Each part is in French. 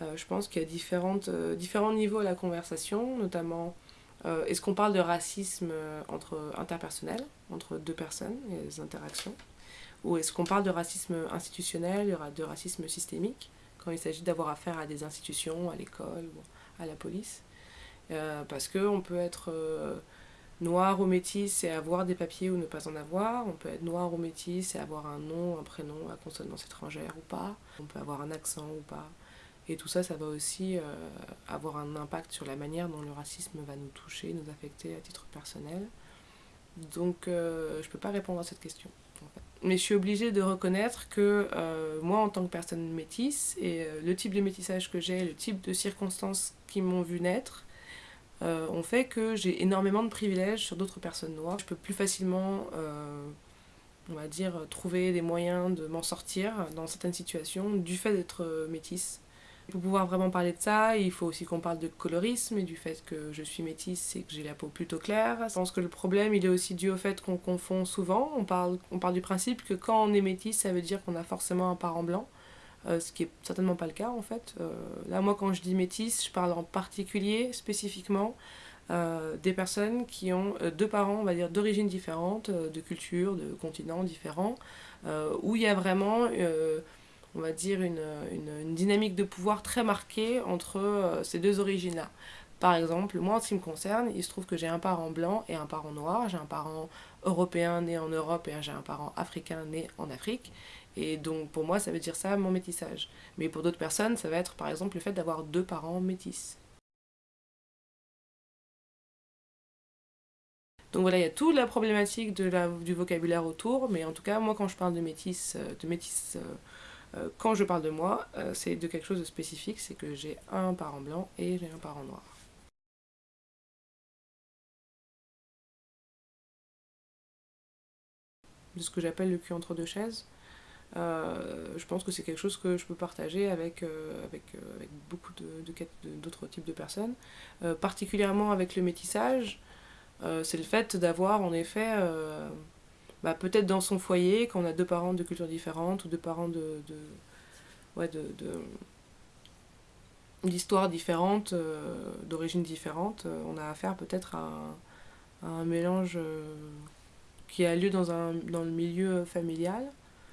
je pense qu'il y a différentes, différents niveaux à la conversation, notamment est-ce qu'on parle de racisme entre interpersonnel, entre deux personnes, et des interactions? Ou est-ce qu'on parle de racisme institutionnel, de racisme systémique, quand il s'agit d'avoir affaire à des institutions, à l'école ou à la police? Euh, Parce qu'on peut être euh, noir ou métis et avoir des papiers ou ne pas en avoir. On peut être noir ou métis et avoir un nom, un prénom à consonance étrangère ou pas. On peut avoir un accent ou pas. Et tout ça, ça va aussi euh, avoir un impact sur la manière dont le racisme va nous toucher, nous affecter à titre personnel. Donc, je ne peux pas répondre à cette question. Mais je suis obligée de reconnaître que euh, moi, en tant que personne métisse, et euh, le type de métissage que j'ai, le type de circonstances qui m'ont vu naître, euh, ont fait que j'ai énormément de privilèges sur d'autres personnes noires. Je peux plus facilement, on va dire, trouver des moyens de m'en sortir dans certaines situations du fait d'être métisse. Pour pouvoir vraiment parler de ça, il faut aussi qu'on parle de colorisme et du fait que je suis métisse et que j'ai la peau plutôt claire. Je pense que le problème, il est aussi dû au fait qu'on confond souvent. On parle, on parle du principe que quand on est métisse, ça veut dire qu'on a forcément un parent blanc. Euh, ce qui est certainement pas le cas en fait. Euh, là, moi, quand je dis métisse, je parle en particulier, spécifiquement, euh, des personnes qui ont deux parents, on va dire, d'origines différentes, de cultures, de continents différents, où il y a vraiment on va dire, une, dynamique de pouvoir très marquée entre euh, ces deux origines-là. Par exemple, moi, en ce qui me concerne, il se trouve que j'ai un parent blanc et un parent noir. J'ai un parent européen né en Europe et j'ai un parent africain né en Afrique. Et donc, pour moi, ça veut dire ça, mon métissage. Mais pour d'autres personnes, ça va être, par exemple, le fait d'avoir deux parents métis. Donc voilà, il y a toute la problématique du vocabulaire autour, mais en tout cas, moi, quand je parle de métis, euh, de métis euh, quand je parle de moi, euh, c'est de quelque chose de spécifique, c'est que j'ai un parent blanc et j'ai un parent noir. De ce que j'appelle le cul entre deux chaises. Euh, je pense que c'est quelque chose que je peux partager avec, avec, avec beaucoup d'autres types de personnes. particulièrement avec le métissage, c'est le fait d'avoir en effet bah, peut-être dans son foyer, quand on a deux parents de cultures différentes ou deux parents de, de ouais, de, d'histoires différentes, euh, d'origines différentes, euh, on a affaire peut-être à, un mélange euh, qui a lieu dans, un, dans le milieu familial.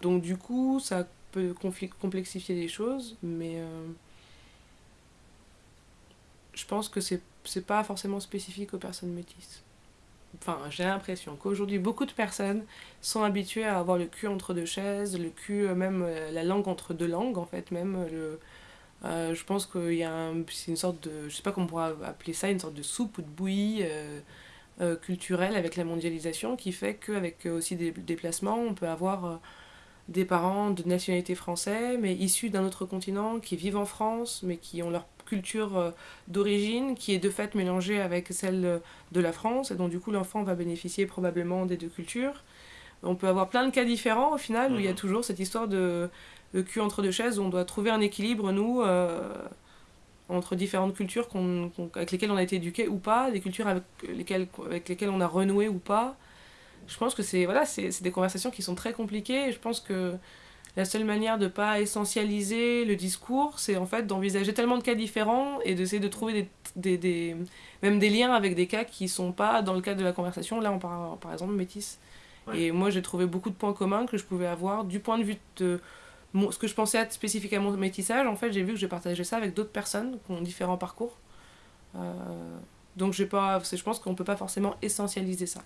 Donc du coup, ça peut complexifier les choses, mais je pense que c'est, c'est pas forcément spécifique aux personnes métisses enfin j'ai l'impression qu'aujourd'hui beaucoup de personnes sont habituées à avoir le cul entre deux chaises, le cul, euh, même euh, la langue entre deux langues en fait, même euh, le, je pense qu'il y a une sorte de, je sais pas comment on pourrait appeler ça, une sorte de soupe ou de bouillie culturelle avec la mondialisation qui fait qu'avec aussi des déplacements, on peut avoir des parents de nationalité française mais issus d'un autre continent qui vivent en France mais qui ont leur culture euh, d'origine qui est de fait mélangée avec celle de la France, et donc du coup l'enfant va bénéficier probablement des deux cultures. On peut avoir plein de cas différents au final, où il y a mhm. toujours cette histoire de, de, cul entre deux chaises, où on doit trouver un équilibre, nous, euh, entre différentes cultures avec lesquelles on a été éduqué ou pas, des cultures avec lesquelles, avec lesquelles on a renoué ou pas. Je pense que c'est voilà, c'est des conversations qui sont très compliquées, et je pense que la seule manière de ne pas essentialiser le discours, c'est en fait d'envisager tellement de cas différents et d'essayer de trouver des, des, même des liens avec des cas qui sont pas dans le cadre de la conversation. Là, on parle par exemple métis. Et moi, j'ai trouvé beaucoup de points communs que je pouvais avoir du point de vue de ce que je pensais être spécifiquement métissage. En fait, j'ai vu que j'ai partagé ça avec d'autres personnes qui ont différents parcours. Euh, donc, pas, je pense qu'on ne peut pas forcément essentialiser ça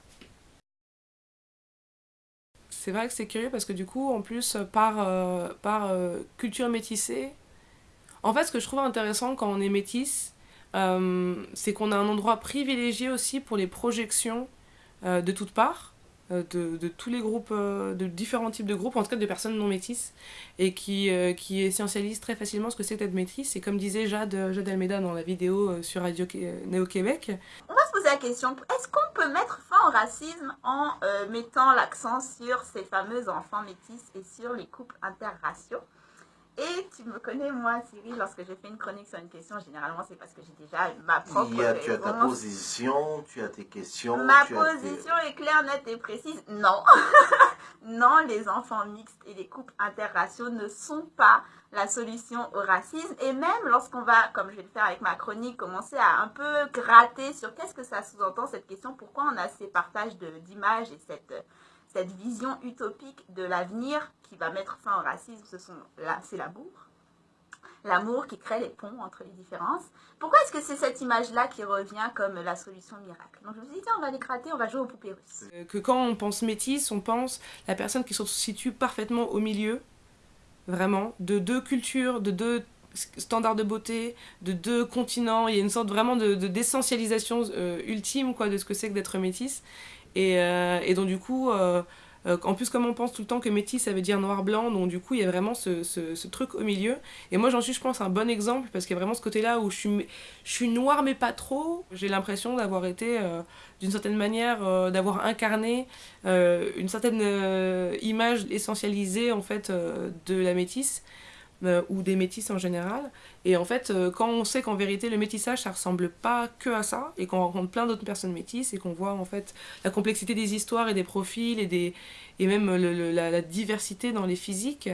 c'est vrai que c'est curieux parce que du coup, en plus, par, euh, par euh, culture métissée, en fait, ce que je trouve intéressant quand on est métisse, euh, c'est qu'on a un endroit privilégié aussi pour les projections de toutes parts. Euh, de, tous les groupes, euh, de différents types de groupes, en tout cas de personnes non métisses, et qui, euh, qui essentialisent très facilement ce que c'est d'être métisse. Et comme disait Jade, Jade Almeida dans la vidéo sur Radio Néo-Québec. On va se poser la question, est-ce qu'on peut mettre fin au racisme en mettant l'accent sur ces fameux enfants métis et sur les couples interraciaux? Et tu me connais, moi, Cyril, lorsque je fais une chronique sur une question, généralement, c'est parce que j'ai déjà ma propre Il y a, Tu as ta position, tu as tes questions. Ma position est claire, nette et précise. Non. non, les enfants mixtes et les couples interraciaux ne sont pas la solution au racisme. Et même lorsqu'on va, comme je vais le faire avec ma chronique, commencer à un peu gratter sur qu'est-ce que ça sous-entend cette question, pourquoi on a ces partages d'images et cette cette vision utopique de l'avenir qui va mettre fin au racisme, c'est l'amour. L'amour qui crée les ponts entre les différences. Pourquoi est-ce que c'est cette image-là qui revient comme la solution miracle? Donc je me suis dit, on va les gratter, on va jouer aux poupées russes. Euh, que quand on pense métisse, on pense la personne qui se situe parfaitement au milieu, vraiment, de deux cultures, de deux standards de beauté, de deux continents. Il y a une sorte vraiment de d'essentialisation euh, ultime quoi, de ce que c'est que d'être métisse. Et, euh, et donc du coup, euh, euh, en plus comme on pense tout le temps que métis ça veut dire noir-blanc, donc du coup il y a vraiment ce, truc au milieu. Et moi j'en suis je pense un bon exemple parce qu'il y a vraiment ce côté-là où je suis, je noire mais pas trop. J'ai l'impression d'avoir été d'une certaine manière, d'avoir incarné une certaine image essentialisée en fait de la métisse. Euh, ou des métis en général. Et en fait, euh, quand on sait qu'en vérité le métissage ça ressemble pas que à ça, et qu'on rencontre plein d'autres personnes métisses, et qu'on voit en fait la complexité des histoires et des profils, et, des, et même la, diversité dans les physiques,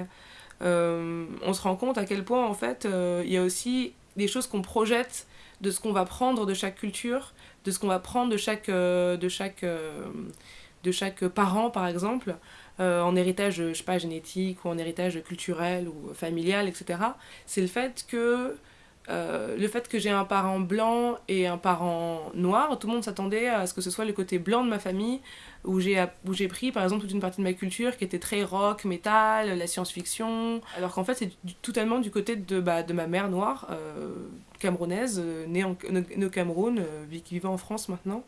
euh, on se rend compte à quel point en fait il y a aussi des choses qu'on projette de ce qu'on va prendre de chaque culture, de ce qu'on va prendre de chaque, de chaque, de chaque parent par exemple. Euh, en héritage, je sais pas, génétique ou en héritage culturel ou familial, etc. C'est le fait que euh, le fait que j'ai un parent blanc et un parent noir, tout le monde s'attendait à ce que ce soit le côté blanc de ma famille, où j'ai pris par exemple toute une partie de ma culture qui était très rock, metal, la science-fiction, alors qu'en fait c'est totalement du côté de, bah, de ma mère noire, euh, camerounaise, née, au Cameroun, qui vivait en France maintenant,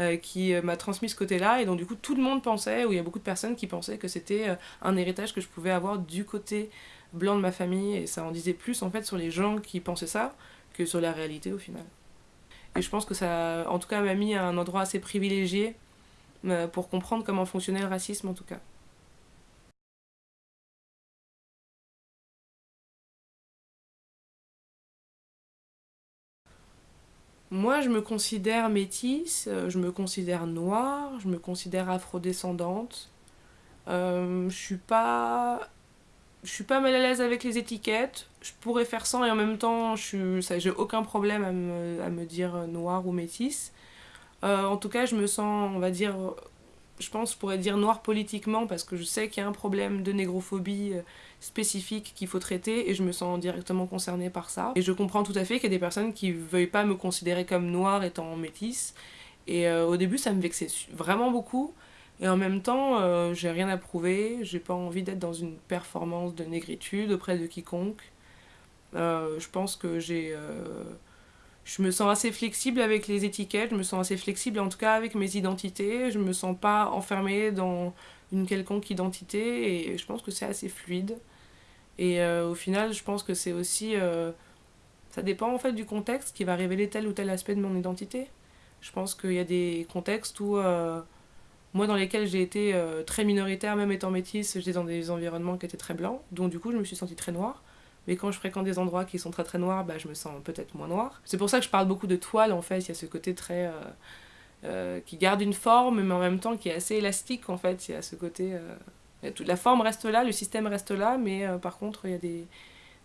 euh, qui euh, m'a transmis ce côté-là. Et donc, du coup, tout le monde pensait, ou il y a beaucoup de personnes qui pensaient que c'était euh, un héritage que je pouvais avoir du côté blanc de ma famille. Et ça en disait plus, en fait, sur les gens qui pensaient ça que sur la réalité, au final. Et je pense que ça, en tout cas, m'a mis à un endroit assez privilégié pour comprendre comment fonctionnait le racisme, en tout cas. Moi, je me considère métisse, euh, je me considère noire, je me considère afrodescendante. Euh, je suis pas suis pas mal à l'aise avec les étiquettes. Je pourrais faire sans et en même temps, j'ai aucun problème à me, à me, dire noire ou métisse. Euh, en tout cas, je me sens, on va dire, je pense, je pourrais dire noire politiquement parce que je sais qu'il y a un problème de négrophobie spécifique qu'il faut traiter et je me sens directement concernée par ça. Et je comprends tout à fait qu'il y a des personnes qui veuillent pas me considérer comme noire étant métisse. Et euh, au début, ça me vexait vraiment beaucoup. Et en même temps, euh, j'ai rien à prouver, j'ai pas envie d'être dans une performance de négritude auprès de quiconque. Euh, je pense que j'ai. Je me sens assez flexible avec les étiquettes, je me sens assez flexible en tout cas avec mes identités, je me sens pas enfermée dans une quelconque identité et je pense que c'est assez fluide. Et euh, au final, je pense que c'est aussi... Euh, ça dépend en fait du contexte qui va révéler tel ou tel aspect de mon identité. Je pense qu'il y a des contextes où... Euh, moi, dans lesquels j'ai été très minoritaire, même étant métisse, j'étais dans des environnements qui étaient très blancs, donc du coup, je me suis sentie très noire. Mais quand je fréquente des endroits qui sont très très noirs, bah, je me sens peut-être moins noire. C'est pour ça que je parle beaucoup de toile, en fait. Il y a ce côté très... qui garde une forme, mais en même temps qui est assez élastique, en fait. Il y a ce côté la forme reste là, le système reste là, mais euh, par contre, il y a des,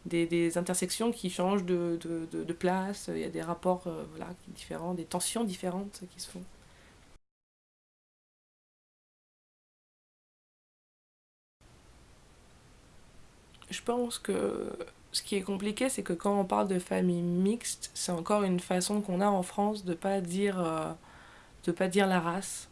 des, des, intersections qui changent de, de, de, place, il y a des rapports euh, voilà, différents, des tensions différentes qui se font. Je pense que ce qui est compliqué, c'est que quand on parle de famille mixte, c'est encore une façon qu'on a en France de pas dire, euh, de pas dire la race.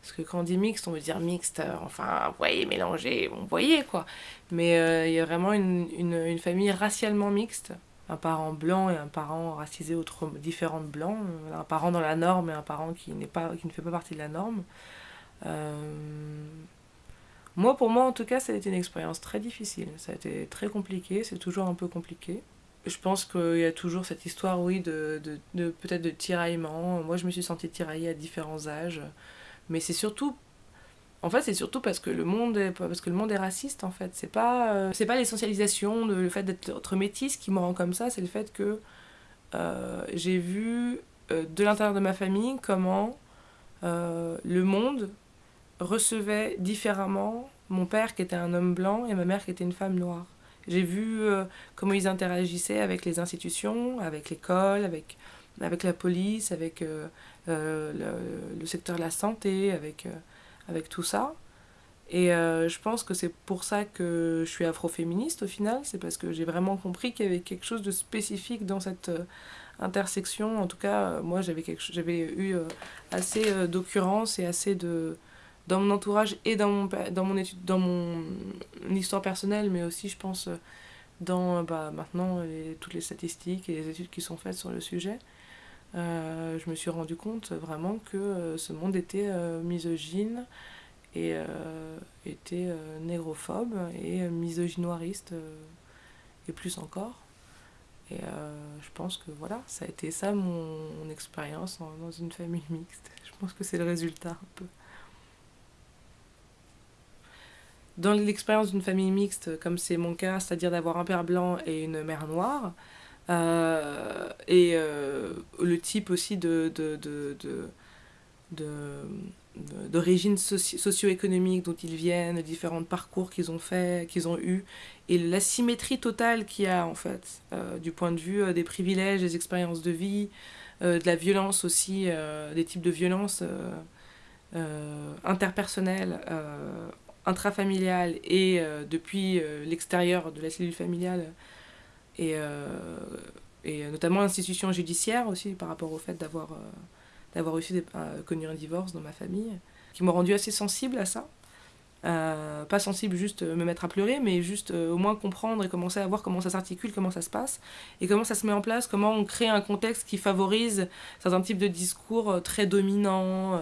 Parce que quand on dit mixte, on veut dire mixte, euh, enfin, vous voyez, mélangé, vous voyez quoi. Mais euh, il y a vraiment une, une, famille racialement mixte. Un parent blanc et un parent racisé autre, différent de blanc. Un parent dans la norme et un parent qui, pas, qui ne fait pas partie de la norme. Moi, pour moi, en tout cas, ça a été une expérience très difficile. Ça a été très compliqué, c'est toujours un peu compliqué. Je pense qu'il y a toujours cette histoire, oui, de, de, de peut-être de tiraillement. Moi, je me suis sentie tiraillée à différents âges. Mais c'est surtout En fait, c'est surtout parce que le monde est, parce que le monde est raciste, en fait. C'est pas, euh, c'est pas l'essentialisation, le fait d'être métisse qui me rend comme ça, c'est le fait que euh, j'ai vu euh, de l'intérieur de ma famille comment le monde recevait différemment mon père qui était un homme blanc et ma mère qui était une femme noire. J'ai vu comment ils interagissaient avec les institutions, avec l'école, avec, avec la police, avec le, le, secteur de la santé, avec avec tout ça. Et euh, je pense que c'est pour ça que je suis afroféministe au final, c'est parce que j'ai vraiment compris qu'il y avait quelque chose de spécifique dans cette euh, intersection. En tout cas, euh, moi j'avais eu assez d'occurrences et assez de dans mon entourage et dans mon dans mon étude dans mon histoire personnelle, mais aussi je pense dans bah, maintenant toutes les statistiques et les études qui sont faites sur le sujet. Euh, je me suis rendu compte vraiment que euh, ce monde était euh, misogyne et était négrophobe et misogynoiriste et plus encore. Et je pense que voilà, ça a été ça mon, expérience dans une famille mixte. Je pense que c'est le résultat un peu. Dans l'expérience d'une famille mixte, comme c'est mon cas, c'est-à-dire d'avoir un père blanc et une mère noire, euh, et euh, le type aussi de, de, de, de d'origine socio-économique dont ils viennent, différents parcours qu'ils ont fait, qu'ils ont eu, et l'asymétrie totale qu'il y a en fait, euh, du point de vue des privilèges, des expériences de vie, de la violence aussi, des types de violences interpersonnelles, intrafamiliales et depuis l'extérieur de la cellule familiale et, euh, notamment l'institution judiciaire aussi par rapport au fait d'avoir euh, d'avoir euh, connu un divorce dans ma famille, qui m'a rendu assez sensible à ça. Pas sensible juste me mettre à pleurer, mais juste au moins comprendre et commencer à voir comment ça s'articule, comment ça se passe, et comment ça se met en place, comment on crée un contexte qui favorise certains types de discours très dominants,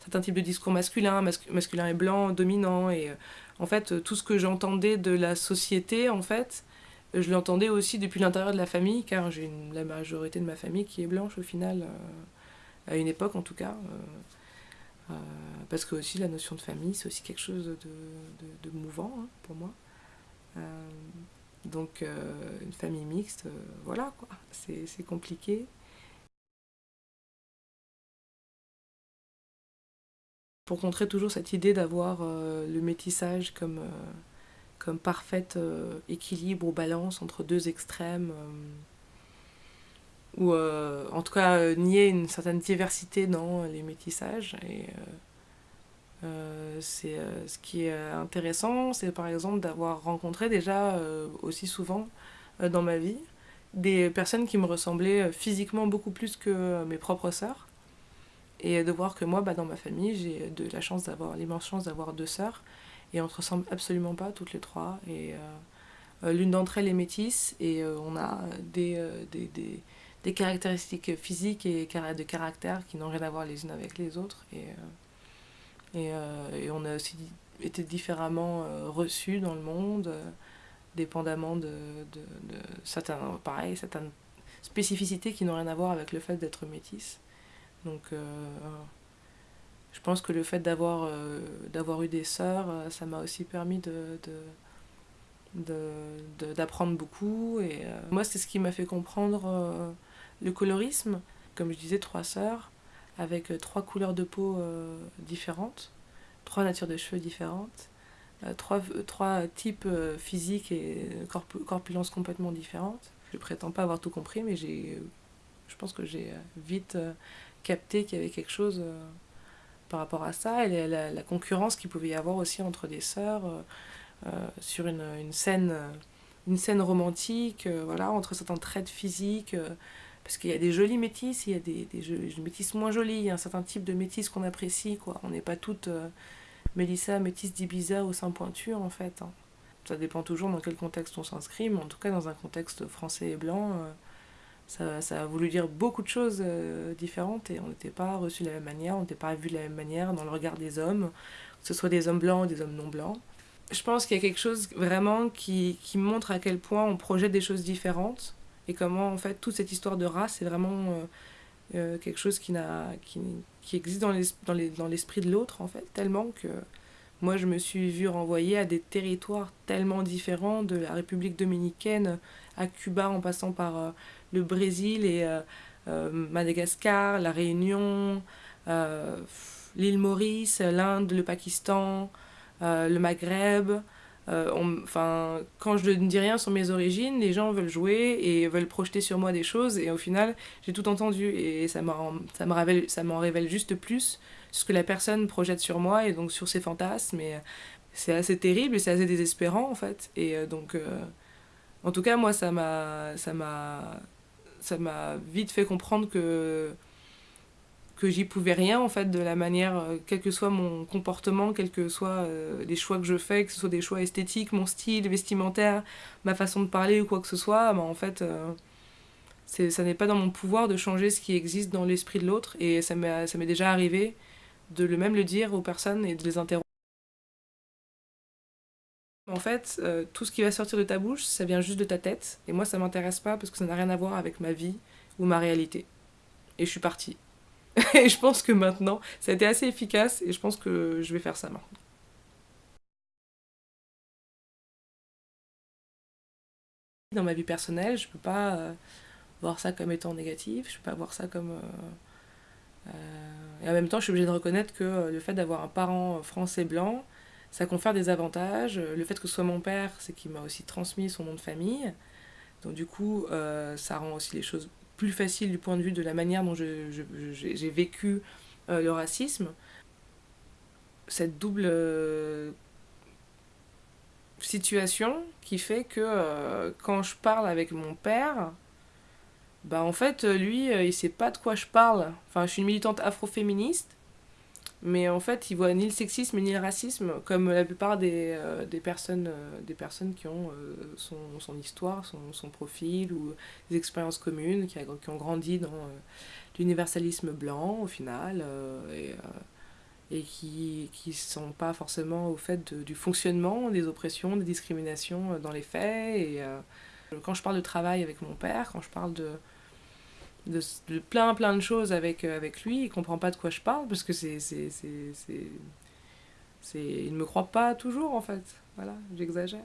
certains types de discours masculins, masculin et blanc, dominants, et en fait tout ce que j'entendais de la société, en fait, je l'entendais aussi depuis l'intérieur de la famille, car j'ai la majorité de ma famille qui est blanche au final, euh, à une époque en tout cas. Euh, euh, parce que aussi la notion de famille, c'est aussi quelque chose de, mouvant hein, pour moi. donc une famille mixte, voilà quoi, c'est compliqué. Pour contrer toujours cette idée d'avoir le métissage comme comme parfait euh, équilibre ou balance entre deux extrêmes, euh, ou euh, en tout cas nier une certaine diversité dans les métissages. Et c'est ce qui est intéressant, c'est par exemple d'avoir rencontré déjà aussi souvent dans ma vie des personnes qui me ressemblaient physiquement beaucoup plus que mes propres sœurs et de voir que moi bah, dans ma famille j'ai de la chance d'avoir l'immense chance d'avoir deux sœurs et on se ressemble absolument pas toutes les trois. Et euh, euh, l'une d'entre elles est métisse et euh, on a des, des, des, caractéristiques physiques et de caractère qui n'ont rien à voir les unes avec les autres. Et, et, et on a aussi été différemment reçus dans le monde, dépendamment de, de, de pareil, certaines spécificités qui n'ont rien à voir avec le fait d'être métisse. Donc je pense que le fait d'avoir euh, d'avoir eu des sœurs, euh, ça m'a aussi permis de, d'apprendre beaucoup. Et euh, moi, c'est ce qui m'a fait comprendre le colorisme. Comme je disais, trois sœurs, avec trois couleurs de peau différentes, trois natures de cheveux différentes, trois, trois types physiques et corpulences complètement différentes. Je prétends pas avoir tout compris, mais j'ai, je pense que j'ai vite capté qu'il y avait quelque chose par rapport à ça et la, concurrence qu'il pouvait y avoir aussi entre des sœurs euh, euh, sur une, une, scène, une scène romantique, euh, voilà, entre certains traits physiques. Parce qu'il y a des jolies métisses, il y a des, métisses moins jolies, il y a un certain type de métisse qu'on apprécie, quoi. On n'est pas toutes Mélissa, métisse d'Ibiza au sein pointure, en fait. Hein. Ça dépend toujours dans quel contexte on s'inscrit, mais en tout cas, dans un contexte français et blanc, ça, ça, a voulu dire beaucoup de choses euh, différentes et on n'était pas reçu de la même manière, on n'était pas vu de la même manière dans le regard des hommes, que ce soit des hommes blancs ou des hommes non blancs. Je pense qu'il y a quelque chose vraiment qui, montre à quel point on projette des choses différentes et comment en fait toute cette histoire de race est vraiment euh, euh, quelque chose qui, qui, qui existe dans, l'esprit de l'autre en fait, tellement que Moi, je me suis vue renvoyer à des territoires tellement différents, de la République dominicaine à Cuba, en passant par euh, le Brésil et Madagascar, la Réunion, l'île Maurice, l'Inde, le Pakistan, le Maghreb. Enfin, quand je ne dis rien sur mes origines, les gens veulent jouer et veulent projeter sur moi des choses, et au final, j'ai tout entendu, et ça m'en révèle, révèle juste plus ce que la personne projette sur moi et donc sur ses fantasmes. Et c'est assez terrible et c'est assez désespérant en fait. Et euh, donc, euh, en tout cas, moi, ça m'a, ça m'a vite fait comprendre que que j'y pouvais rien en fait de la manière euh, quel que soit mon comportement quels que soient les choix que je fais que ce soit des choix esthétiques mon style vestimentaire ma façon de parler ou quoi que ce soit bah, en fait c'est ça n'est pas dans mon pouvoir de changer ce qui existe dans l'esprit de l'autre et ça m'est déjà arrivé de le même le dire aux personnes et de les interroger. En fait, euh, tout ce qui va sortir de ta bouche, ça vient juste de ta tête. Et moi, ça m'intéresse pas parce que ça n'a rien à voir avec ma vie ou ma réalité. Et je suis partie. et je pense que maintenant, ça a été assez efficace et je pense que je vais faire ça maintenant. Dans ma vie personnelle, je peux pas euh, voir ça comme étant négatif, je peux pas voir ça comme... Euh, euh, et en même temps, je suis obligée de reconnaître que le fait d'avoir un parent français blanc, ça confère des avantages. Le fait que ce soit mon père, c'est qu'il m'a aussi transmis son nom de famille. Donc du coup, ça rend aussi les choses plus faciles du point de vue de la manière dont j'ai vécu le racisme. Cette double situation qui fait que quand je parle avec mon père, bah en fait, euh, lui, euh, il sait pas de quoi je parle. Enfin, je suis une militante afroféministe, mais en fait, il voit ni le sexisme ni le racisme, comme la plupart des, euh, des personnes, des personnes qui ont son, son, histoire, son, son, profil, ou des expériences communes, qui, qui ont grandi dans l'universalisme blanc, au final, et, et qui ne sont pas forcément au fait du fonctionnement des oppressions, des discriminations dans les faits. Et quand je parle de travail avec mon père, quand je parle de de, plein plein de choses avec, euh, avec lui, il comprend pas de quoi je parle parce que c'est c'est c'est il ne me croit pas toujours en fait. Voilà, j'exagère.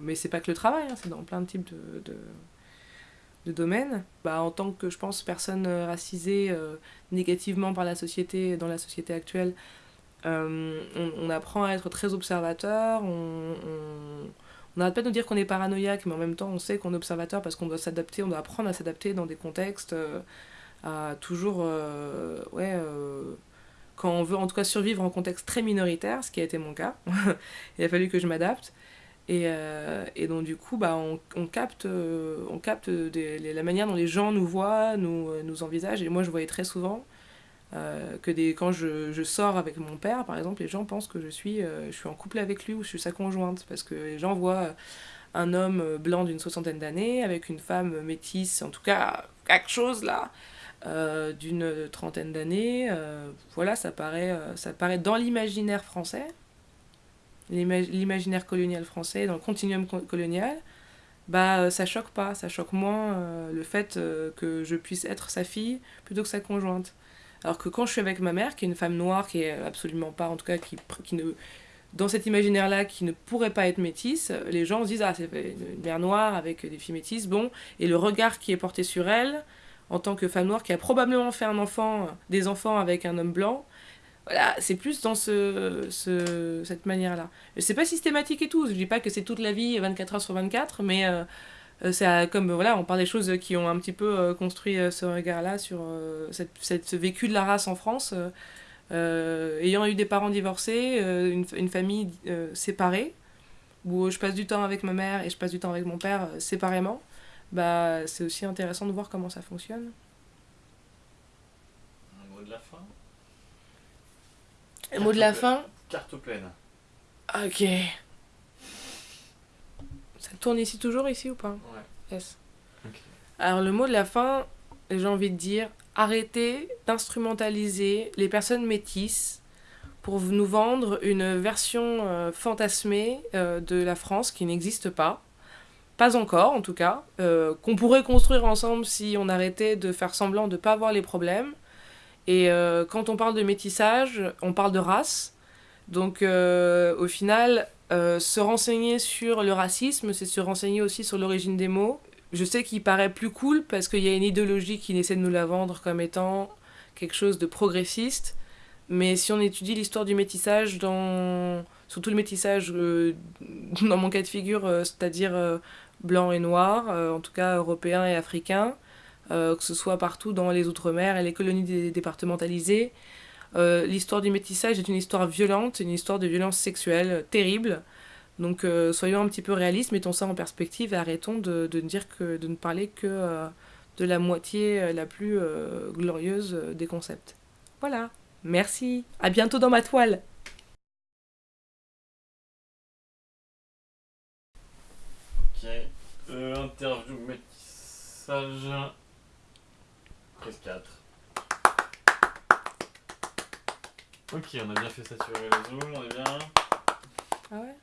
Mais c'est pas que le travail, hein, c'est dans plein de types de, de, domaines. Bah, en tant que, je pense, personne racisée euh, négativement par la société, dans la société actuelle, euh, on, apprend à être très observateur, on on n'arrête pas de nous dire qu'on est paranoïaque, mais en même temps, on sait qu'on est observateur parce qu'on doit s'adapter, on doit apprendre à s'adapter dans des contextes, euh, à toujours, euh, ouais, euh, quand on veut en tout cas survivre en contexte très minoritaire, ce qui a été mon cas, il a fallu que je m'adapte. Et, et, donc du coup, bah, on, capte, on capte la manière dont les gens nous voient, nous, nous envisagent. Et moi, je voyais très souvent euh, que des, quand je, je, sors avec mon père, par exemple, les gens pensent que je suis, euh, je suis en couple avec lui ou je suis sa conjointe, parce que les gens voient un homme blanc d'une soixantaine d'années avec une femme métisse, en tout cas quelque chose là, euh, d'une trentaine d'années. voilà, ça paraît, ça paraît dans l'imaginaire français, l'imaginaire colonial français, dans le continuum colonial, bah ça choque pas, ça choque moins le fait que je puisse être sa fille plutôt que sa conjointe. Alors que quand je suis avec ma mère, qui est une femme noire, qui est absolument pas, en tout cas, qui, qui ne, dans cet imaginaire-là, qui ne pourrait pas être métisse, les gens se disent, ah, c'est une mère noire avec des filles métisses, bon, et le regard qui est porté sur elle, en tant que femme noire, qui a probablement fait un enfant, des enfants avec un homme blanc, voilà, c'est plus dans ce, ce cette manière-là. C'est pas systématique et tout, je dis pas que c'est toute la vie, 24 heures sur 24, mais... Euh, euh, c'est comme voilà on parle des choses qui ont un petit peu euh, construit euh, ce regard là sur cette, cette, ce vécu de la race en France. Ayant eu des parents divorcés une, une, famille séparée où je passe du temps avec ma mère et je passe du temps avec mon père séparément bah c'est aussi intéressant de voir comment ça fonctionne. Un mot de la fin? Un mot de la fin? Carte pleine. Ok ça tourne ici toujours, ici ou pas? Ouais. Yes. Alors le mot de la fin, j'ai envie de dire, arrêtez d'instrumentaliser les personnes métisses pour nous vendre une version euh, fantasmée euh, de la France qui n'existe pas. Pas encore, en tout cas. Euh, qu'on pourrait construire ensemble si on arrêtait de faire semblant de ne pas voir les problèmes. Et quand on parle de métissage, on parle de race. Donc au final, euh, se renseigner sur le racisme, c'est se renseigner aussi sur l'origine des mots. Je sais qu'il paraît plus cool parce qu'il y a une idéologie qui essaie de nous la vendre comme étant quelque chose de progressiste. Mais si on étudie l'histoire du métissage, dans... surtout le métissage euh, dans mon cas de figure, euh, c'est-à-dire blanc et noir, en tout cas européen et africain, que ce soit partout dans les Outre-mer et les colonies départementalisées, l'histoire du métissage est une histoire violente, une histoire de violence sexuelle terrible. Donc soyons un petit peu réalistes, mettons ça en perspective et arrêtons de, de, dire que, de ne parler que de la moitié la plus glorieuse des concepts. Voilà. Merci. À bientôt dans ma toile. Ok. Euh, interview métissage. Prise 4. Ok, on a bien fait saturer les zooms, on est bien. Ah ouais?